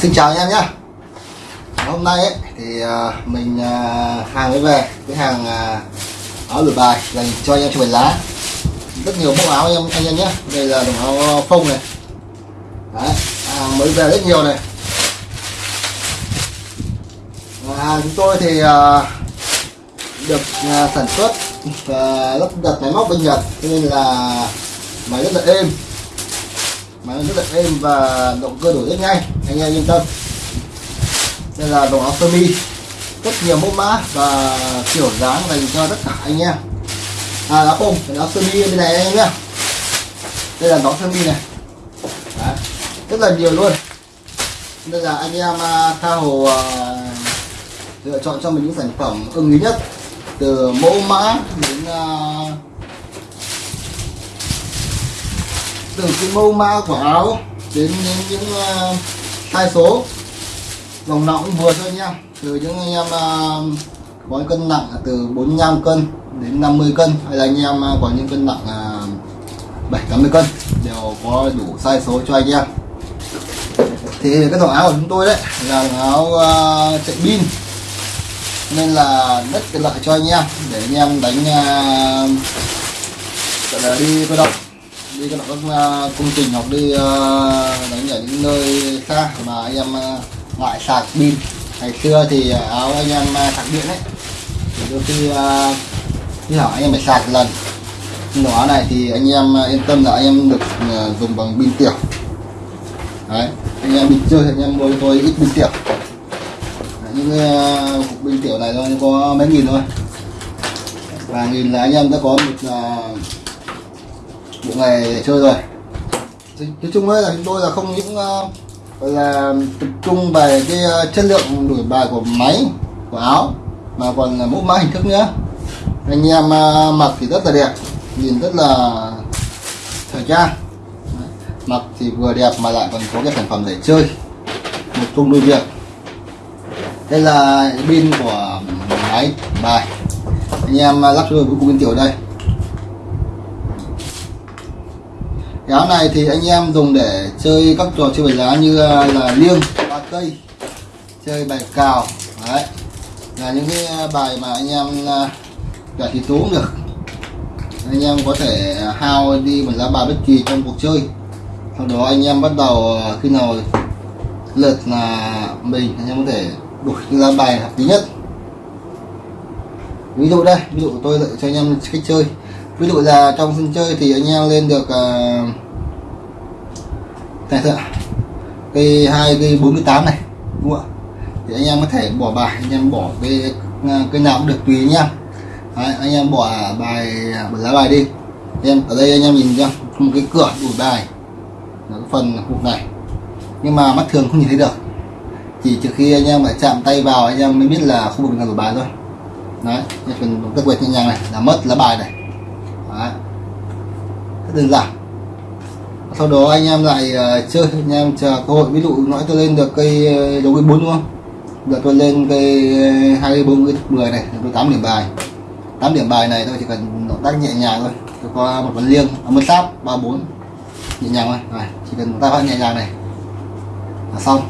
xin chào anh em nhé. Hôm nay ấy, thì uh, mình uh, hàng mới về cái hàng uh, áo lụa bài dành cho anh em cho ảnh lá. Rất nhiều mẫu áo anh em anh em nhé. Đây là đồng áo phông này. Đấy, hàng mới về rất nhiều này. Và chúng tôi thì uh, được uh, sản xuất và lắp đặt máy móc bên Nhật. Cho nên là máy rất là êm. Máy rất là êm và động cơ đổi rất nhanh anh em yên tâm. Đây là đồ áo sơ mi rất nhiều mẫu mã và kiểu dáng dành cho tất cả anh em. À áo phông áo sơ mi bên này anh em nhé đây là áo sơ mi này. Đấy. rất là nhiều luôn. Đây là anh em à, tha hồ à, lựa chọn cho mình những sản phẩm ưng ý nhất. Từ mẫu mã đến à, từ cái mẫu mã của áo đến những, những uh, hai số. Vòng nọ cũng vừa thôi anh em từ những anh em à, có cân nặng từ 45 cân đến 50 cân hay là anh em à, có những cân nặng à, 7 80 cân đều có đủ sai số cho anh em. Thì cái dòng áo của chúng tôi đấy. Là áo uh, chạy pin. Nên là rất tiện lợi cho anh em để anh em đánh uh, gọi là đi cơ động đi các uh, ờ, công trình hoặc đi uh, đánh ở những nơi xa mà anh em ờ, uh, ngại sạc pin. Ngày xưa thì áo anh em uh, sạc điện ấy. Thì đôi khi uh, khi hỏi anh em phải sạc lần. Nhưng áo này thì anh em uh, yên tâm là anh em được uh, dùng bằng pin tiểu. Đấy anh em đi chơi anh em mua tôi ít pin tiểu. Những uh, cục pin tiểu này thôi có mấy nghìn thôi. Và nghìn là anh em đã có một uh, bộ này để chơi rồi. Nói chung ấy là chúng tôi là không những uh, gọi là tập trung về cái uh, chất lượng đổi bài của máy của áo mà còn là mẫu mã hình thức nữa. Anh em uh, mặc thì rất là đẹp nhìn rất là thời trang. Mặc thì vừa đẹp mà lại còn có cái sản phẩm để chơi. Một chung đôi việc. Đây là pin của máy bài. Anh em lắp cho với cùng bên tiểu đây. Cái áo này thì anh em dùng để chơi các trò chơi bài lá như à, là liêng, ba cây, chơi bài cào, đấy. Là những cái à, bài mà anh em à, cả thì tú cũng được. Anh em có thể hao đi một lá bài bất kỳ trong cuộc chơi. Sau đó anh em bắt đầu khi nào lượt là mình, anh em có thể đổi cái lá bài hợp lý nhất. Ví dụ đây, ví dụ tôi lại cho anh em cách chơi ví dụ là trong sân chơi thì anh em lên được uh, này thôi cây hai cây 48 này đúng không ạ? Thì anh em có thể bỏ bài anh em bỏ cái ờ, cái nào cũng được tùy anh em. Đấy, anh em bỏ bài bỏ lá bài đi. Em ở đây anh em nhìn cho một cái cửa đủ bài. Là cái phần cục này. Nhưng mà mắt thường không nhìn thấy được. Chỉ trừ khi anh em phải chạm tay vào anh em mới biết là khu vực nào của bài thôi. Đấy phần các quẹt nhẹ nhàng này là mất lá bài này đấy. rất đơn giản. Sau đó anh em lại uh, chơi anh em chờ cơ hội. Ví dụ nói tôi lên được cây uh, cây bốn đúng không? Giờ tôi lên cây ờ, hai bốn cây mười này tôi tám điểm bài. Tám điểm bài này tôi chỉ cần động tác nhẹ nhàng thôi. Tôi có một vần liêng à, một sáp ba bốn nhẹ nhàng thôi. Này chỉ cần một tác nhẹ nhàng này. Là xong.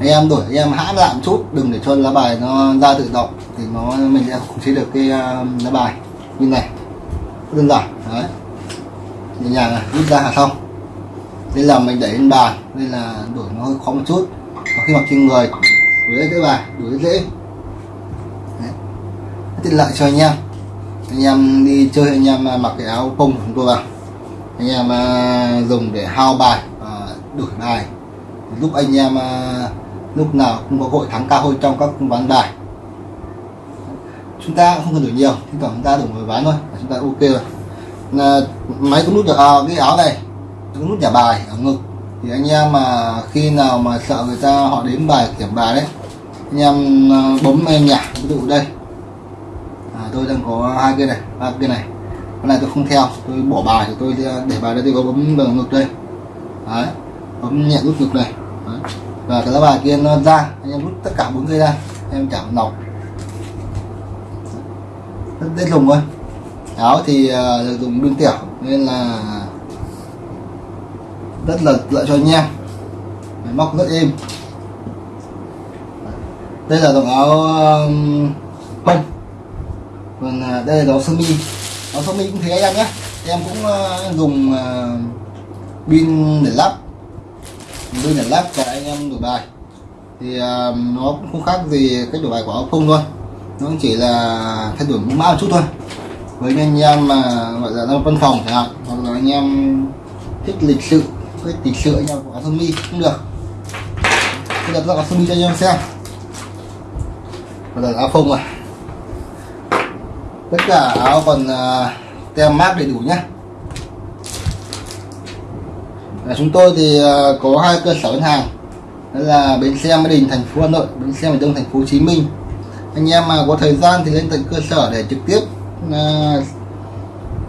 Anh em đổi anh em hãm lại một chút đừng để cho lá bài nó ra tự động thì nó mình sẽ khống chế được cái uh, lá bài. Như này đơn giản đấy. Nhẹ nhàng này rút ra là xong đây là mình đẩy lên bàn đây là đổi nó hơi khó một chút. Và khi mặc trên người đuổi cái bài đuổi dễ. Đấy. tiện lợi cho anh em. Anh em đi chơi, anh em à, mặc cái áo công của chúng tôi vào. Anh em à, dùng để hao bài và đổi bài. Giúp anh em à, lúc nào cũng có hội thắng cao hơn trong các ván bài chúng ta cũng không cần đổi nhiều thì thoảng chúng ta đổi một ván thôi là chúng ta ok rồi. Là máy có nút à, cái áo này có nút trả bài ở ngực. Thì anh em mà khi nào mà sợ người ta họ đến bài kiểm bài đấy anh em à, bấm em nhả ví dụ đây. À, tôi đang có hai cái này ba cái này. Cái này tôi không theo tôi bỏ bài thì tôi để bài đây tôi có bấm vào ngực đây. Đấy bấm nhẹ nút ngực này. Đấy. và cái lá bài kia nó ra anh em rút tất cả bốn cây ra em chạm nọc dễ dùng thôi. Áo thì uh, dùng đun tiểu nên là rất là lợi cho anh em. Máy móc rất êm. Đây là dòng áo um, phông còn à, đây là áo sơ mi. Áo sơ mi cũng thế em nhé. Em cũng uh, dùng ờ, pin để lắp. Pin để lắp cho anh em đổi bài. Thì nó cũng không khác gì cách đổi bài của áo phông thôi nó chỉ là thay đổi mã một chút thôi. Với anh em mà gọi là đang văn phòng chẳng hạn hoặc là anh em thích lịch sự thích lịch sự anh em có sơ mi cũng được. Bây giờ tôi có sơ mi cho anh em xem. Bây giờ áo phông rồi. Tất cả áo còn uh, tem mát đầy đủ nhé à, chúng tôi thì uh, có hai cơ sở ngân hàng. Đó là bến xe Mỹ Đình thành phố Hà Nội bến xe miền Đông thành phố Hồ Chí Minh anh em mà có thời gian thì lên tận cơ sở để trực tiếp à,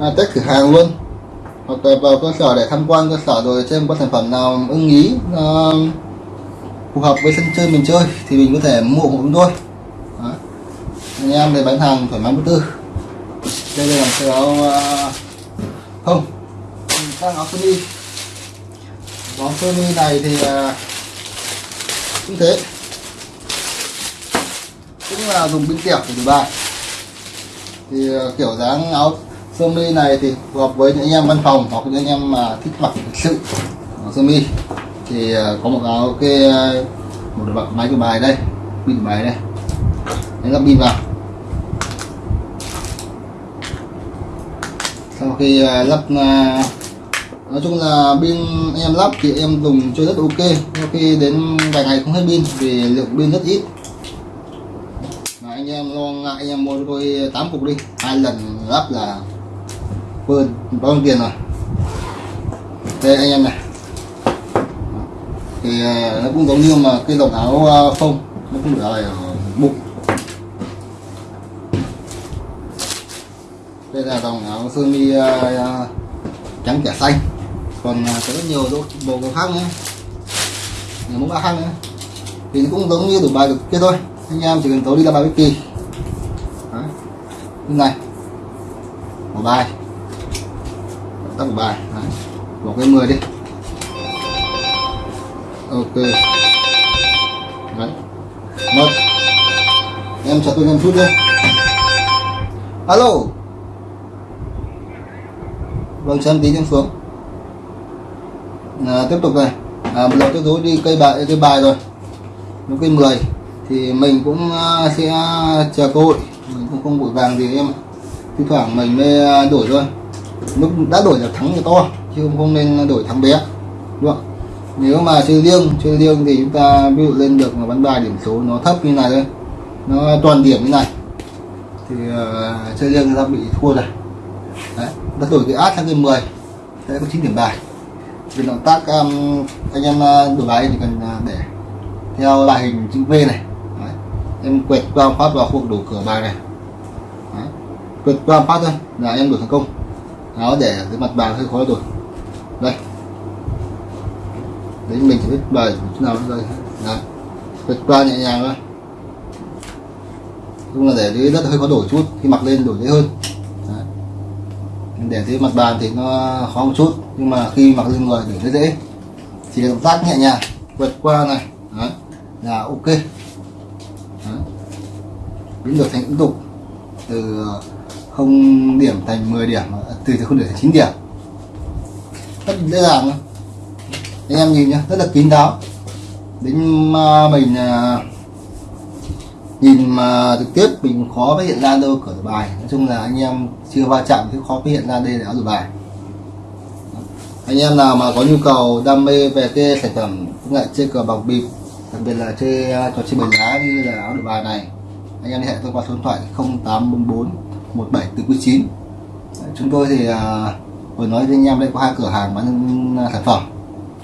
à, test thử hàng luôn. Hoặc là vào cơ sở để tham quan cơ sở rồi xem có sản phẩm nào ưng ý à, phù hợp với sân chơi mình chơi thì mình có thể mua của chúng tôi Đó. anh em để bán hàng thoải mái vô tư. Đây là cái áo à, không sang áo sơ mi. Áo sơ mi này thì à, cũng thế cũng là dùng pin tiệp để đổi bài thì ờ, kiểu dáng áo sơ mi này thì phù hợp với những anh em văn phòng hoặc những anh em mà thích mặc thực sự áo sơ mi. Thì ờ, có một áo cái một một máy của bài đây, pin của bài đây. Đánh lắp pin vào. Sau khi ờ, lắp nói chung là pin em lắp thì em dùng chơi rất ok. Sau khi đến vài ngày không hết pin vì lượng pin rất ít anh em lo ngại anh em mua cho tôi 8 cục đi. Hai lần lắp là quên bao nhiêu tiền rồi? Đây anh em này. Thì ờ, nó cũng giống như mà cái dòng áo uh, phông nó cũng được ở bụng. Đây là dòng áo sơ mi ờ, trắng trẻ xanh. Còn có rất nhiều bộ đồ khác nữa. Nhiều mẫu khác nữa. Thì nó cũng giống như đủ bài được kia thôi anh em chỉ cần tối đi ra bài bất kỳ. Như này. Một bài. Tắt một bài. Đấy. bỏ cái 10 đi. Ok. Đấy. một. Em chờ tôi em chút đi. Alo. Vâng chân tí em xuống. À, tiếp tục này. À, một lần tôi dối đi cây bài cây bài rồi. Nó cây 10 thì mình cũng ờ, sẽ chờ cơ hội. Mình cũng không vội vàng gì em thi thoảng mình mới ờ, đổi thôi. Lúc đã đổi là thắng thì to chứ không nên đổi thắng bé. Đúng không nếu mà chơi riêng chơi riêng thì chúng ta ví dụ lên được mà bắn bài điểm số nó thấp như này thôi nó toàn điểm như này thì uh, chơi riêng ta bị thua rồi. Đấy ta đổi cái át sang cái 10 sẽ có 9 điểm bài. Vì động tác um, anh em đổi bài thì cần để theo loại hình chữ V này em quẹt qua phát vào khu vực đủ cửa bài này. Đấy. quẹt qua phát thôi là em đủ thành công. Nó để cái mặt bàn hơi khó rồi, đây. Đấy mình sẽ biết bài chỗ nào đây đấy. Quẹt qua nhẹ nhàng thôi. Chung là để dưới đất hơi khó đổi chút khi mặc lên đổi dễ hơn. Đấy. để dưới mặt bàn thì nó khó một chút nhưng mà khi mặc lên người để dễ. Chỉ động tác nhẹ nhàng quẹt qua này. Đấy. Là ok biến được thành ứng dụng từ ờ, không điểm thành 10 điểm, từ từ không điểm thành 9 điểm. Rất dễ dàng anh em nhìn nhá, rất là kín đáo. Đến ờ, mình ờ, nhìn mà trực tiếp mình khó phát hiện ra đâu cửa bài. Nói chung là anh em chưa va chạm thì khó phát hiện ra đây là áo bài. Anh em nào mà có nhu cầu đam mê về cái sản phẩm công nghệ chơi cờ bọc bịp, đặc biệt là chơi trò chơi bài lá như là áo đổi bài này anh em liên hệ tôi qua số điện thoại 0844 1749 chúng tôi thì à, vừa nói với anh em đây có hai cửa hàng bán sản phẩm.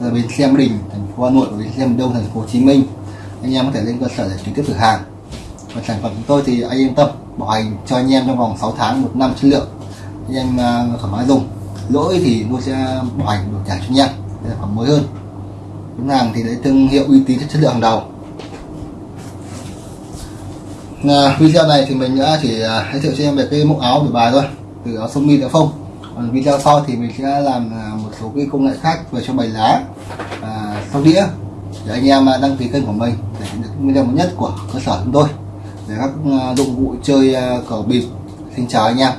Là bên xe Đình, thành phố Hà Nội và bên xe Đông, thành phố Hồ Chí Minh. Anh em có thể lên cơ sở để trực tiếp thử hàng. Và sản phẩm chúng tôi thì anh yên tâm, bảo hành cho anh em trong vòng 6 tháng, một năm chất lượng. Anh em à, thoải mái dùng. Lỗi thì tôi sẽ bảo hành đổi trả cho anh em sản phẩm mới hơn. Bán hàng thì lấy thương hiệu uy tín, chất lượng hàng đầu à, video này thì mình đã chỉ à, giới thiệu cho em về cái mẫu áo đổi bài thôi. Từ áo sơ mi đến phông. Còn video sau thì mình sẽ làm à, một số cái công nghệ khác về cho bài lá và sau đĩa để anh em à, đăng ký kênh của mình để được video mới nhất của cơ sở chúng tôi. Về các dụng cụ chơi cờ bịp xin chào anh em.